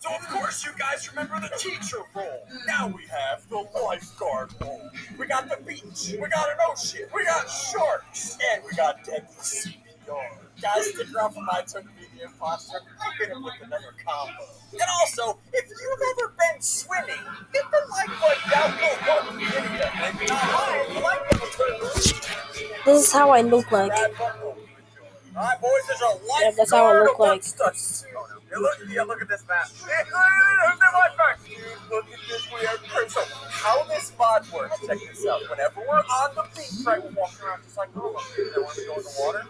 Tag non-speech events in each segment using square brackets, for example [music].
So of course you guys remember the teacher role. Now we have the lifeguard role. We got the beach, we got an ocean, we got sharks, and we got deadly CPR. Guys, stick around for my turn to be the imposter. I'm gonna with another combo. And also, if you've ever been swimming, hit the like button down below the video. This is how I look like. Alright, boys, there's a lifeguard. Yeah, that's how I look like. amongst us. Yeah, look, yeah, look at this map. Hey, look, look, look, lifeguard. Dude, look at this weird curve. So, how this mod works, check this out. Whenever we're on the beach, right, we're walking around just like normal. They want to go in the water.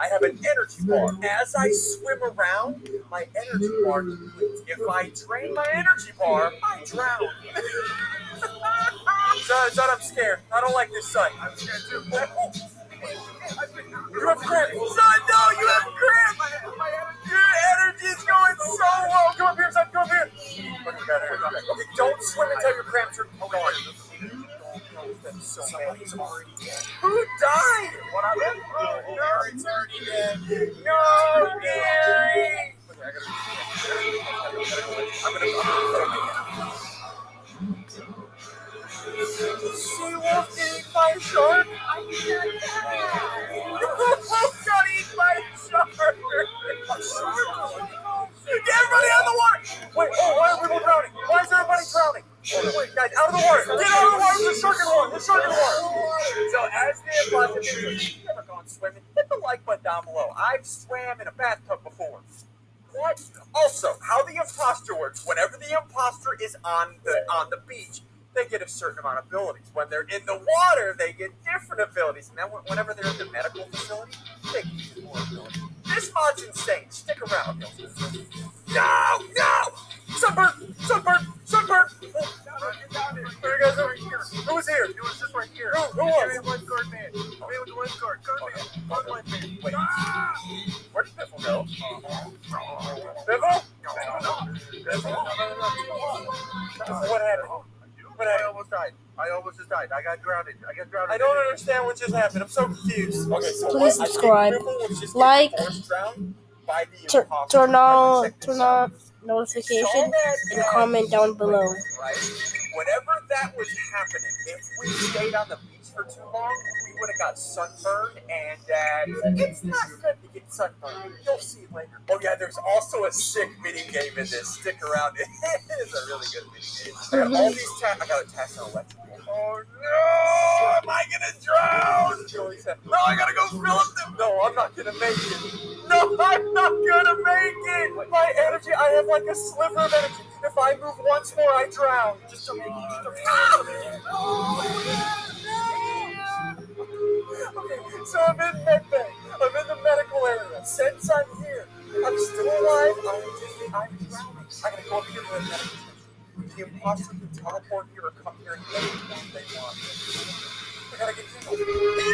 I have an energy bar. As I swim around, my energy bar depletes. If I drain my energy bar, I drown. [laughs] son, son, I'm scared. I don't like this sight. I'm scared too. You have cramp. Son, no, you have cramp. Your energy is going so low. Come up here, son. Come up here. Look at that energy. Okay, don't swim until your No, Gary. She was eaten by a shark. got eaten by a shark. Get everybody out of the water. Wait, oh, why are people drowning? Why is everybody drowning? Oh, wait, guys, out of the water. Get out of the water. There's a shark in the water. As the imposter, if you've never gone swimming, hit the like button down below. I've swam in a bathtub before. What? Also, how the imposter works, whenever the imposter is on the on the beach, they get a certain amount of abilities. When they're in the water, they get different abilities. And then whenever they're in the medical facility, they get more abilities. This mod's insane. Stick around. No, no! Sunburn! Sunburn! Sunburn! Where you guys over here? Who was here? It was just right here. Who, who was? Me lifeguard man. Me with the lifeguard. Guard man. Guard man. Wait. Ah! Where did Biffle go? Biffle? Biffle? What happened? Oh, but I almost died. I almost just died. I got grounded. I got grounded. I don't understand what just happened. I'm so confused. Okay, so Please what- subscribe. Biffle was just Like. getting force drowned by the Tur- turn on, turn out. on notification and comment down below. right? Whenever that was happening, if we stayed on the beach for too long, we would have got sunburned, and uh, it's not good to get sunburned. You'll see later. Oh yeah, there's also a sick mini game in this. Stick around. [laughs] it is a really good mini game. All these tasks. I got a task on electric. Oh no! Am I gonna drown? Joey said, No, I gotta go fill up the. No, I'm not gonna make it. No, I'm not gonna make it. My energy, I have like a sliver of energy. Once more, I drown. Just. Just to oh, Okay, so I'm in med bay. I'm in the medical area. Since I'm here, I'm still alive. I'm I'm drowning. I gotta go up here to the medical station. Can teleport here or come here anytime they want. I gotta get.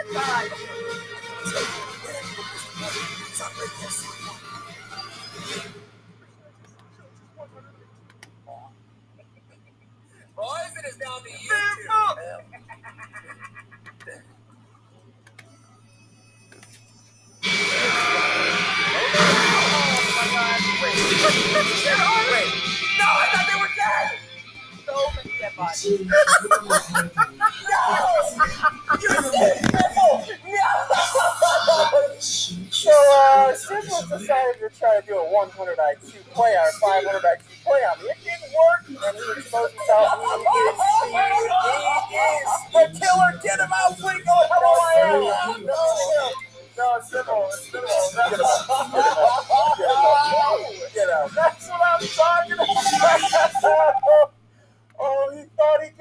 [laughs] [laughs] No, I thought they were dead. So many dead bodies. So, if do a 100 IQ player, 500 IQ player. I mean, it didn't work, and he exposed himself. He is, he is the killer. Get him out, Fleeko. Come on, Aaron. No, it's simple. It's simple.